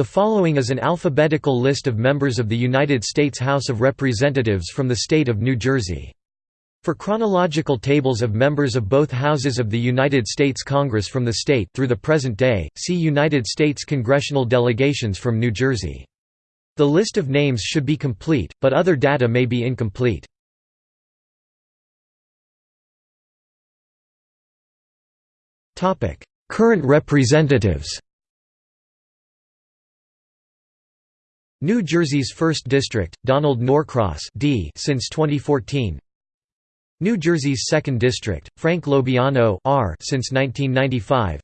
The following is an alphabetical list of members of the United States House of Representatives from the state of New Jersey. For chronological tables of members of both houses of the United States Congress from the state through the present day, see United States congressional delegations from New Jersey. The list of names should be complete, but other data may be incomplete. Current representatives New Jersey's 1st District, Donald Norcross D since 2014 New Jersey's 2nd District, Frank LoBiondo R since 1995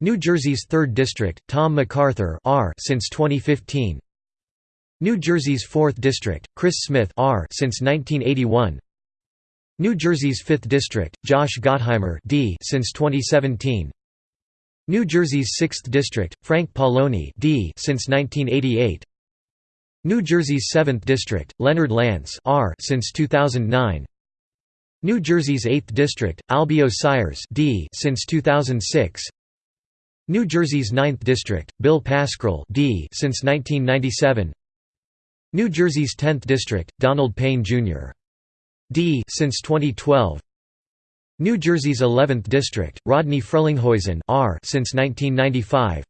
New Jersey's 3rd District, Tom MacArthur R since 2015 New Jersey's 4th District, Chris Smith R since 1981 New Jersey's 5th District, Josh Gottheimer D since 2017 New Jersey's 6th District, Frank Pallone D since 1988 New Jersey's 7th District, Leonard Lance R since 2009 New Jersey's 8th District, Albio Sires D since 2006 New Jersey's 9th District, Bill Pascrell D since 1997 New Jersey's 10th District, Donald Payne Jr. D since 2012 New Jersey's 11th District, Rodney Frelinghuysen R since 1995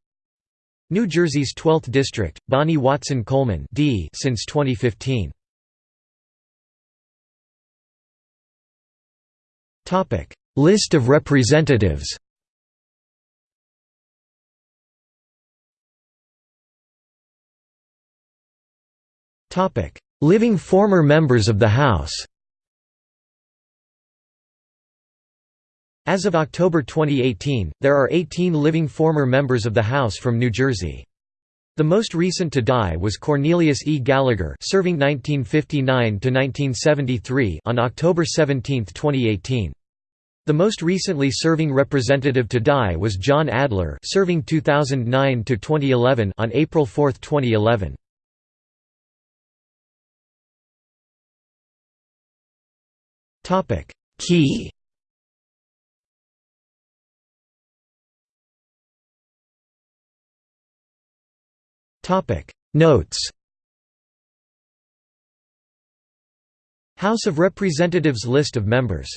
New Jersey's 12th District, Bonnie Watson Coleman D since 2015. Topic: List of representatives. Topic: Living former members of the House. As of October 2018, there are 18 living former members of the House from New Jersey. The most recent to die was Cornelius E. Gallagher serving 1959 to 1973, on October 17, 2018. The most recently serving representative to die was John Adler serving 2009 to 2011 on April 4, 2011. Topic: Key Notes. House of Representatives List of members